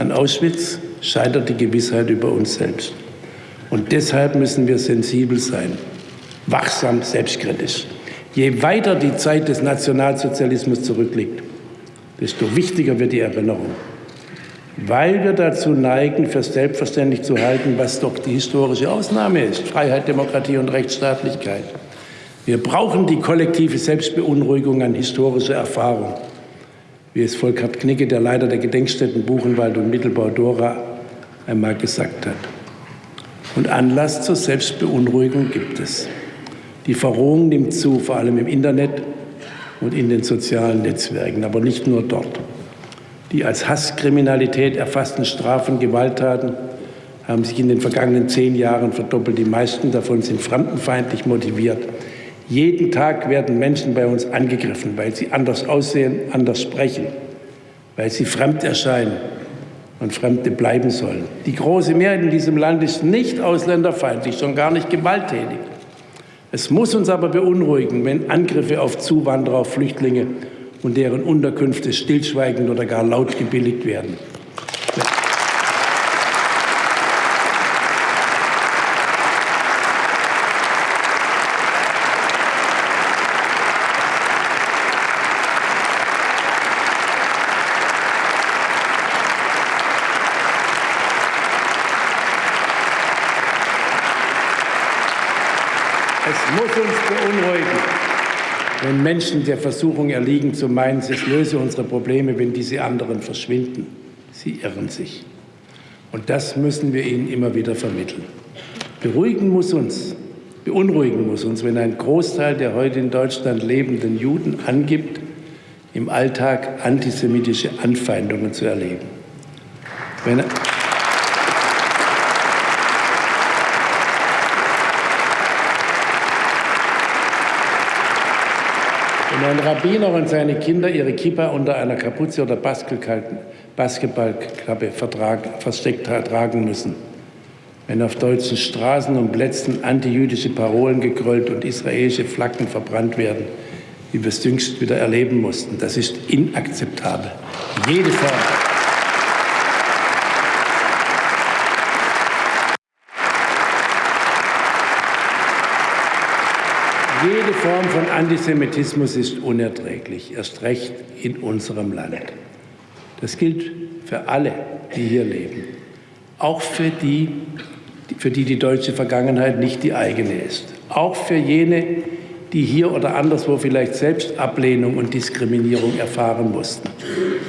An Auschwitz scheitert die Gewissheit über uns selbst. Und deshalb müssen wir sensibel sein, wachsam, selbstkritisch. Je weiter die Zeit des Nationalsozialismus zurückliegt, desto wichtiger wird die Erinnerung. Weil wir dazu neigen, für selbstverständlich zu halten, was doch die historische Ausnahme ist, Freiheit, Demokratie und Rechtsstaatlichkeit. Wir brauchen die kollektive Selbstbeunruhigung an historischer Erfahrung, wie es Volkert Knicke, der Leiter der Gedenkstätten Buchenwald und Mittelbau Dora, einmal gesagt hat. Und Anlass zur Selbstbeunruhigung gibt es. Die Verrohung nimmt zu, vor allem im Internet und in den sozialen Netzwerken, aber nicht nur dort. Die als Hasskriminalität erfassten Strafen, Gewalttaten haben sich in den vergangenen zehn Jahren verdoppelt. Die meisten davon sind fremdenfeindlich motiviert. Jeden Tag werden Menschen bei uns angegriffen, weil sie anders aussehen, anders sprechen, weil sie fremd erscheinen und Fremde bleiben sollen. Die große Mehrheit in diesem Land ist nicht ausländerfeindlich, schon gar nicht gewalttätig. Es muss uns aber beunruhigen, wenn Angriffe auf Zuwanderer, auf Flüchtlinge und deren Unterkünfte stillschweigend oder gar laut gebilligt werden. Es muss uns beunruhigen, wenn Menschen der Versuchung erliegen, zu meinen, es löse unsere Probleme, wenn diese anderen verschwinden. Sie irren sich. Und das müssen wir ihnen immer wieder vermitteln. Beruhigen muss uns, beunruhigen muss uns, wenn ein Großteil der heute in Deutschland lebenden Juden angibt, im Alltag antisemitische Anfeindungen zu erleben. Wenn Wenn ein Rabbiner und seine Kinder ihre Kippa unter einer Kapuze oder Basketballklappe versteckt tragen müssen, wenn auf deutschen Straßen und Plätzen antijüdische Parolen gegrollt und israelische Flaggen verbrannt werden, wie wir es jüngst wieder erleben mussten, das ist inakzeptabel. Jede Form. Jede Form von Antisemitismus ist unerträglich, erst recht in unserem Land. Das gilt für alle, die hier leben, auch für die, für die die deutsche Vergangenheit nicht die eigene ist, auch für jene, die hier oder anderswo vielleicht selbst Ablehnung und Diskriminierung erfahren mussten.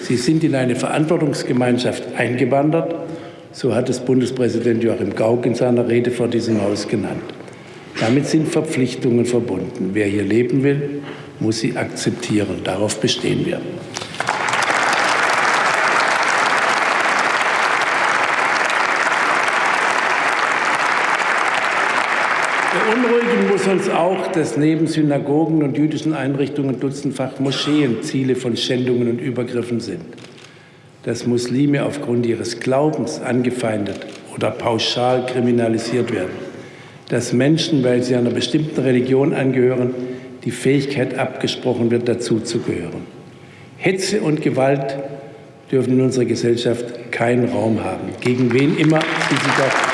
Sie sind in eine Verantwortungsgemeinschaft eingewandert, so hat es Bundespräsident Joachim Gauck in seiner Rede vor diesem Haus genannt. Damit sind Verpflichtungen verbunden. Wer hier leben will, muss sie akzeptieren. Darauf bestehen wir. Beunruhigen muss uns auch, dass neben Synagogen und jüdischen Einrichtungen dutzendfach Moscheen Ziele von Schändungen und Übergriffen sind. Dass Muslime aufgrund ihres Glaubens angefeindet oder pauschal kriminalisiert werden dass Menschen, weil sie einer bestimmten Religion angehören, die Fähigkeit abgesprochen wird, dazuzugehören. Hetze und Gewalt dürfen in unserer Gesellschaft keinen Raum haben, gegen wen immer sie sich auch